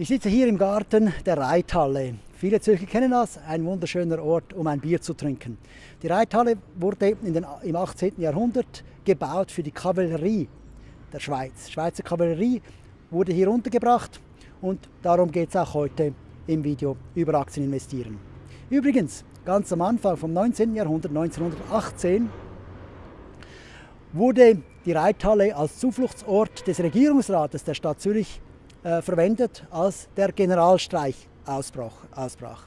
Ich sitze hier im Garten der Reithalle. Viele Zürcher kennen das, ein wunderschöner Ort, um ein Bier zu trinken. Die Reithalle wurde den, im 18. Jahrhundert gebaut für die Kavallerie der Schweiz. Die Schweizer Kavallerie wurde hier untergebracht und darum geht es auch heute im Video über Aktien investieren. Übrigens, ganz am Anfang vom 19. Jahrhundert, 1918, wurde die Reithalle als Zufluchtsort des Regierungsrates der Stadt Zürich äh, verwendet, als der Generalstreich ausbrach, ausbrach.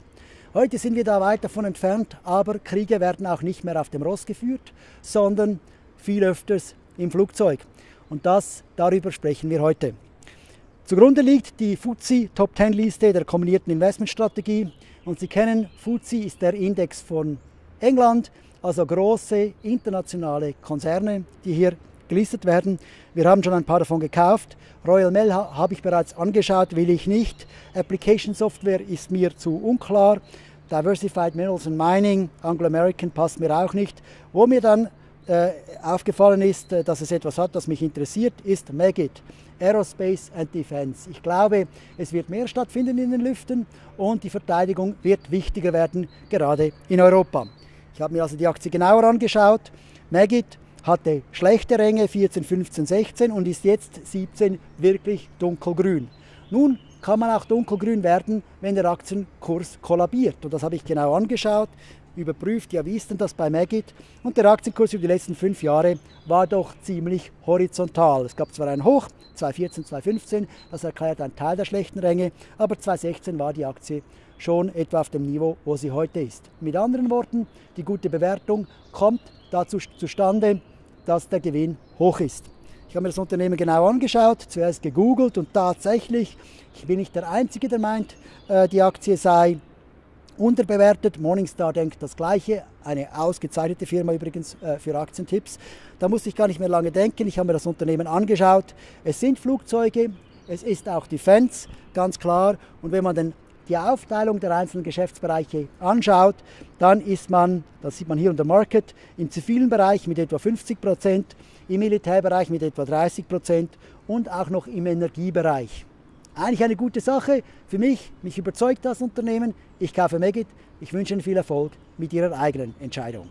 Heute sind wir da weit davon entfernt, aber Kriege werden auch nicht mehr auf dem Ross geführt, sondern viel öfters im Flugzeug. Und das, darüber sprechen wir heute. Zugrunde liegt die FTSE Top 10 Liste der kombinierten Investmentstrategie. Und Sie kennen, FTSE ist der Index von England, also große internationale Konzerne, die hier gelistet werden. Wir haben schon ein paar davon gekauft. Royal Mail habe ich bereits angeschaut, will ich nicht. Application Software ist mir zu unklar. Diversified Minerals and Mining, Anglo American passt mir auch nicht. Wo mir dann äh, aufgefallen ist, äh, dass es etwas hat, das mich interessiert, ist Megit, Aerospace and Defense. Ich glaube, es wird mehr stattfinden in den Lüften und die Verteidigung wird wichtiger werden, gerade in Europa. Ich habe mir also die Aktie genauer angeschaut. Megit hatte schlechte Ränge 14, 15, 16 und ist jetzt 17 wirklich dunkelgrün. Nun kann man auch dunkelgrün werden, wenn der Aktienkurs kollabiert. Und das habe ich genau angeschaut, überprüft, ja wie ist denn das bei Magit? Und der Aktienkurs über die letzten fünf Jahre war doch ziemlich horizontal. Es gab zwar ein Hoch, 2014, 2015, das erklärt einen Teil der schlechten Ränge, aber 2016 war die Aktie schon etwa auf dem Niveau, wo sie heute ist. Mit anderen Worten, die gute Bewertung kommt dazu zustande, dass der Gewinn hoch ist. Ich habe mir das Unternehmen genau angeschaut, zuerst gegoogelt und tatsächlich, ich bin nicht der Einzige, der meint, äh, die Aktie sei unterbewertet. Morningstar denkt das Gleiche, eine ausgezeichnete Firma übrigens äh, für Aktientipps. Da musste ich gar nicht mehr lange denken, ich habe mir das Unternehmen angeschaut. Es sind Flugzeuge, es ist auch Defense, ganz klar. Und wenn man den die Aufteilung der einzelnen Geschäftsbereiche anschaut, dann ist man, das sieht man hier unter Market, im zivilen Bereich mit etwa 50 Prozent, im Militärbereich mit etwa 30 Prozent und auch noch im Energiebereich. Eigentlich eine gute Sache für mich, mich überzeugt das Unternehmen. Ich kaufe Megit. Ich wünsche Ihnen viel Erfolg mit Ihrer eigenen Entscheidung.